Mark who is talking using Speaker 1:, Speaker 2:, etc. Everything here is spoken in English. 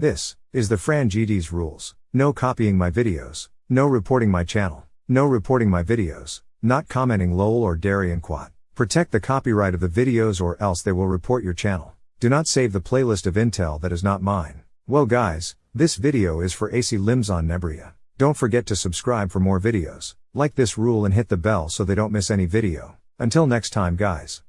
Speaker 1: This is the Fran GD's rules. No copying my videos. No reporting my channel. No reporting my videos. Not commenting lol or Darien Quat. Protect the copyright of the videos or else they will report your channel. Do not save the playlist of Intel that is not mine. Well guys, this video is for AC on Nebria. Don't forget to subscribe for more videos. Like this rule and hit the bell so they don't miss any video. Until next time guys.